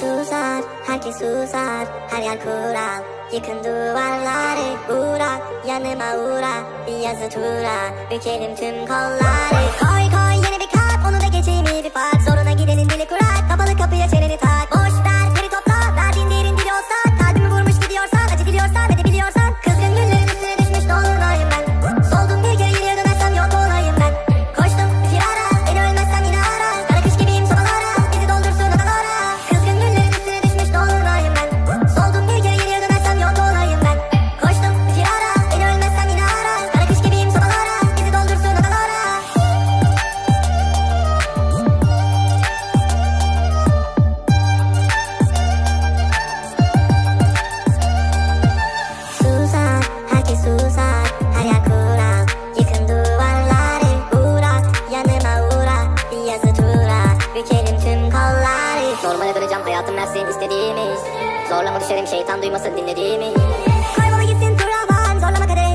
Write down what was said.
susar, herkes susar Her yer kural, yıkın duvarları Uğra, yanıma uğra, bir yazı tura Bükelim tüm kollar. Polari Normale döneceğim hayatım her senin istediğimiz Zorlama düşerim şeytan duymasın dinlediğimi. Kaybolu gitsin duramam zorlama kaderi